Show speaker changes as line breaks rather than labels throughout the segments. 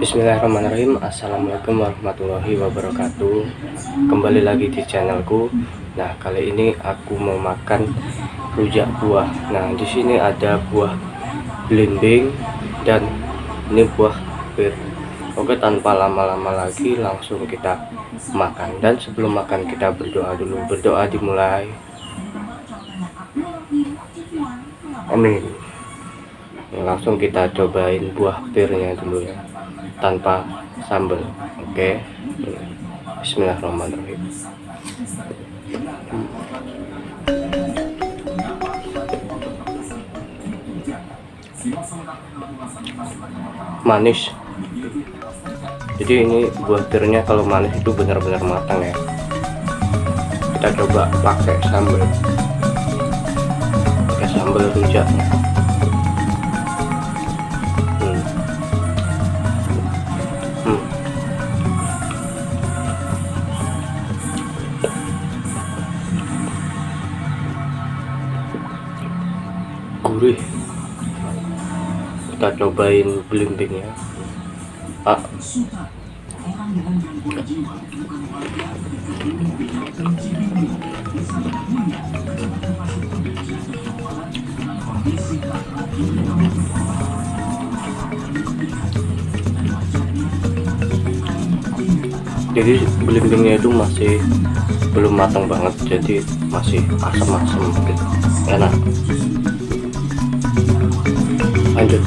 Bismillahirrahmanirrahim. Assalamualaikum warahmatullahi wabarakatuh. Kembali lagi di channelku. Nah kali ini aku mau makan rujak buah. Nah di sini ada buah belimbing Dan ini buah pir Oke tanpa lama-lama lagi langsung kita makan. Dan sebelum makan kita berdoa dulu. Berdoa dimulai. Amin. Langsung kita cobain buah pirnya dulu ya tanpa sambal oke. Bismillahirrahmanirrahim. Manis. Jadi ini buah pirnya kalau manis itu benar-benar matang ya. Kita coba pakai sambal pakai sambal rujaknya kita cobain belimbingnya ah. jadi belimbingnya itu masih belum matang banget jadi masih asam-asam gitu. Enak lanjut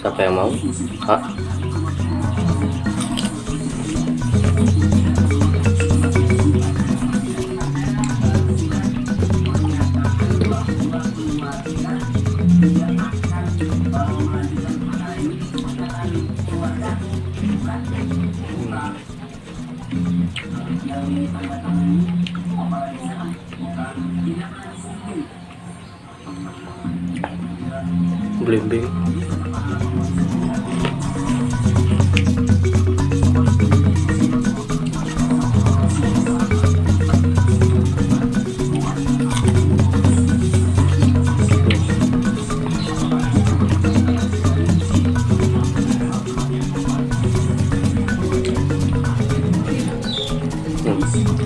siapa yang mau Hah? Belimbing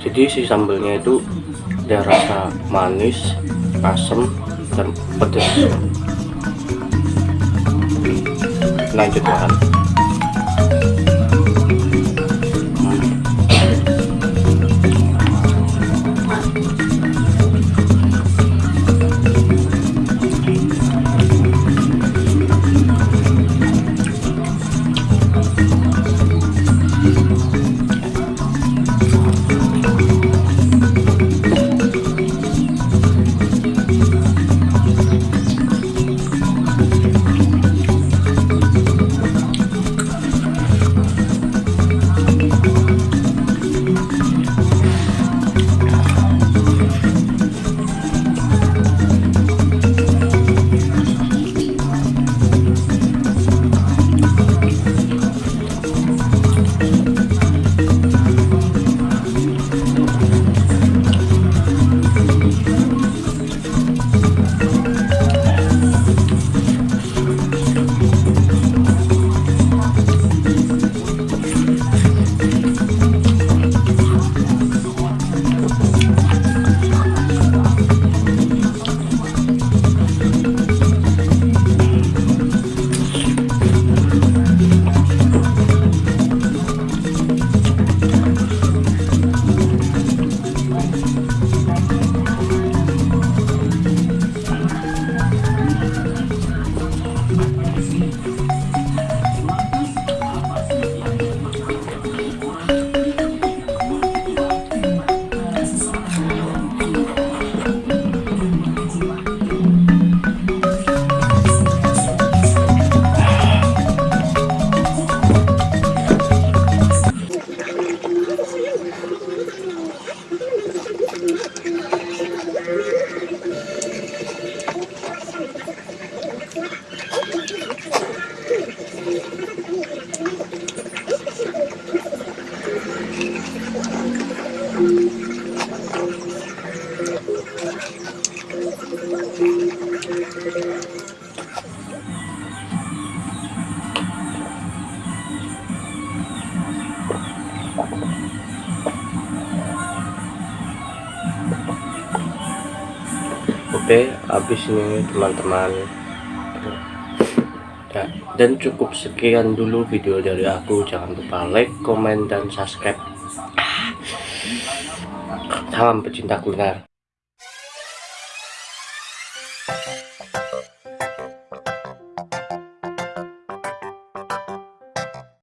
jadi si sambelnya itu ada rasa manis asam dan pedas lanjut Oke, habis ini teman-teman dan cukup sekian dulu video dari aku. Jangan lupa like comment dan subscribe. Salam pecinta kuliner